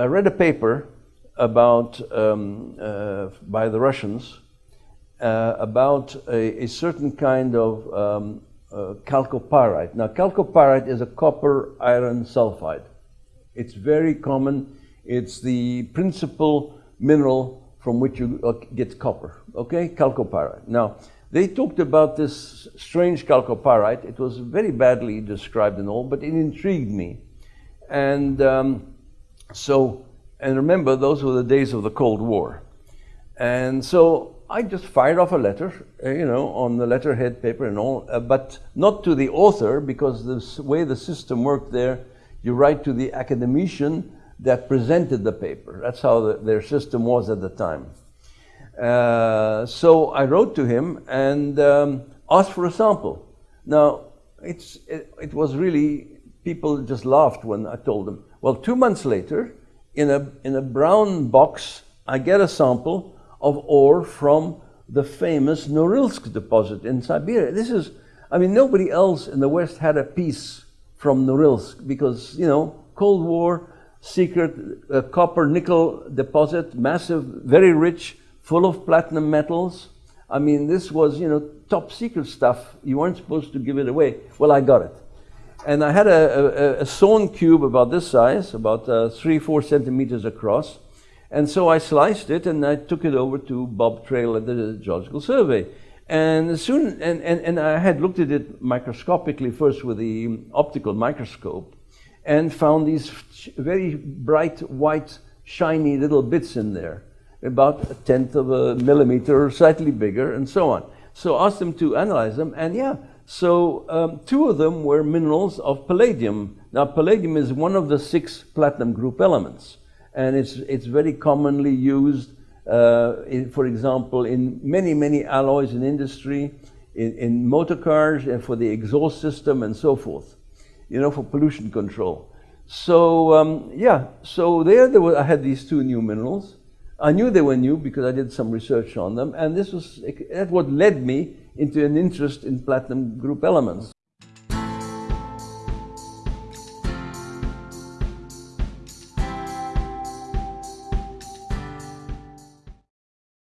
I read a paper about um, uh, by the Russians uh, about a, a, certain kind of um, uh, chalcopyrite. Now, chalcopyrite is a copper iron sulfide. It's very common. It's the principal mineral from which you uh, get copper. Okay, chalcopyrite. Now, they talked about this strange chalcopyrite. It was very badly described and all, but it intrigued me. And um, so, and remember, those were the days of the Cold War. And so I just fired off a letter, uh, you know, on the letterhead paper and all, uh, but not to the author because the way the system worked there, you write to the academician that presented the paper. That's how the, their system was at the time. Uh, so I wrote to him and um, asked for a sample. Now, it's, it, it, was really, people just laughed when I told them. Well, two months later, in a, in a brown box, I get a sample of ore from the famous Norilsk deposit in Siberia. This is, I mean, nobody else in the West had a piece from Norilsk because, you know, Cold War, secret uh, copper nickel deposit, massive, very rich, full of platinum metals. I mean, this was, you know, top secret stuff. You weren't supposed to give it away. Well, I got it. And I had a, a, a sawn cube about this size, about uh, three, four centimeters across. And so I sliced it and I took it over to Bob Traill at the Geological Survey. And soon, and, and, and I had looked at it microscopically first with the optical microscope and found these very bright white shiny little bits in there about a tenth of a millimeter slightly bigger and so on. So I asked them to analyze them and yeah, so um, two of them were minerals of palladium. Now palladium is one of the six platinum group elements and it's, it's very commonly used, uh, in, for example, in many, many alloys in industry, in, in motor cars and for the exhaust system and so forth, you know, for pollution control. So um, yeah, so there, there were, I had these two new minerals. I knew they were new because I did some research on them, and this was that's what led me into an interest in platinum group elements.